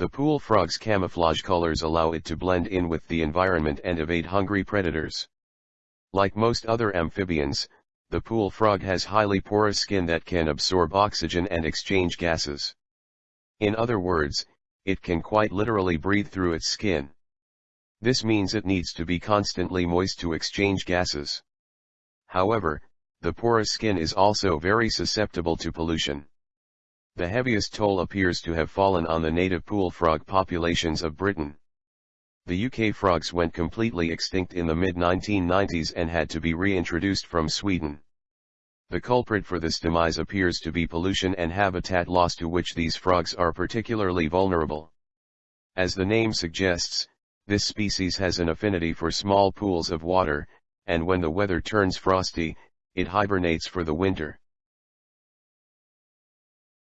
The pool frog's camouflage colors allow it to blend in with the environment and evade hungry predators. Like most other amphibians, the pool frog has highly porous skin that can absorb oxygen and exchange gases. In other words, it can quite literally breathe through its skin. This means it needs to be constantly moist to exchange gases. However, the porous skin is also very susceptible to pollution. The heaviest toll appears to have fallen on the native pool frog populations of Britain. The UK frogs went completely extinct in the mid-1990s and had to be reintroduced from Sweden. The culprit for this demise appears to be pollution and habitat loss to which these frogs are particularly vulnerable. As the name suggests, this species has an affinity for small pools of water, and when the weather turns frosty, it hibernates for the winter.